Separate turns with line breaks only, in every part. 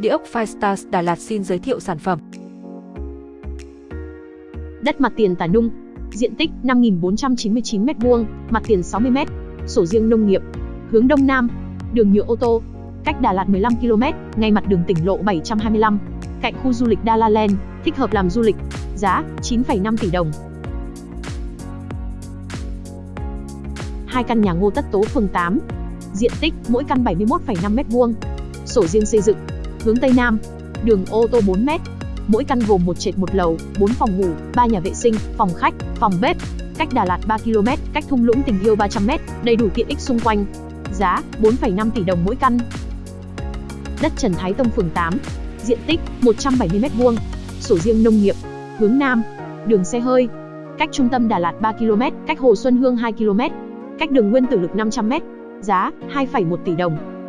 Địa ốc Firestars Đà Lạt xin giới thiệu sản phẩm.
Đất mặt tiền Tà Nung, diện tích 5.499 m2, mặt tiền 60 m, sổ riêng nông nghiệp, hướng đông nam, đường nhựa ô tô, cách Đà Lạt 15 km, ngay mặt đường tỉnh lộ 725, cạnh khu du lịch Đa La Land, thích hợp làm du lịch, giá 9,5 tỷ đồng. Hai căn nhà Ngô Tất Tố phường 8, diện tích mỗi căn 71,5 m2, sổ riêng xây dựng, hướng Tây Nam, đường ô tô 4 m, mỗi căn gồm một trệt một lầu, 4 phòng ngủ, 3 nhà vệ sinh, phòng khách, phòng bếp, cách Đà Lạt 3 km, cách thung lũng tình yêu 300 m, đầy đủ tiện ích xung quanh. Giá 4,5 tỷ đồng mỗi căn. Đất Trần Thái Tông phường 8, diện tích 170 m2, sổ riêng nông nghiệp, hướng Nam, đường xe hơi, cách trung tâm Đà Lạt 3 km, cách Hồ Xuân Hương 2 km, cách đường Nguyên Tử Lực 500 m, giá 2,1 tỷ đồng.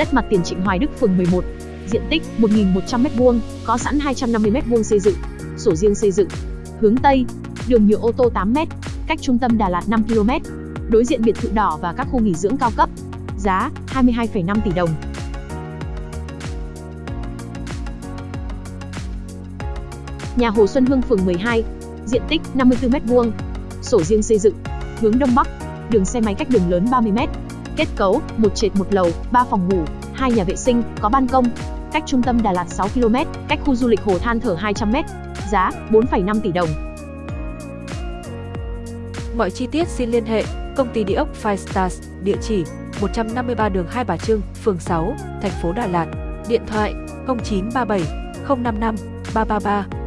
Đất mặt tiền Trịnh Hoài Đức phường 11, diện tích 1.100m2, có sẵn 250m2 xây dựng, sổ riêng xây dựng, hướng Tây, đường nhựa ô tô 8m, cách trung tâm Đà Lạt 5 km, đối diện biệt thự đỏ và các khu nghỉ dưỡng cao cấp, giá 22,5 tỷ đồng. Nhà Hồ Xuân Hương phường 12, diện tích 54m2, sổ riêng xây dựng, hướng Đông Bắc, đường xe máy cách đường lớn 30m, kết cấu, một trệt một lầu, 3 phòng ngủ, hai nhà vệ sinh, có ban công, cách trung tâm Đà Lạt 6 km, cách khu du lịch Hồ Than Thở 200m, giá 4,5 tỷ đồng.
Mọi chi tiết xin liên hệ công ty địa ốc Five Stars, địa chỉ 153 đường Hai Bà Trưng, phường 6, thành phố Đà Lạt, điện thoại 0937 055 333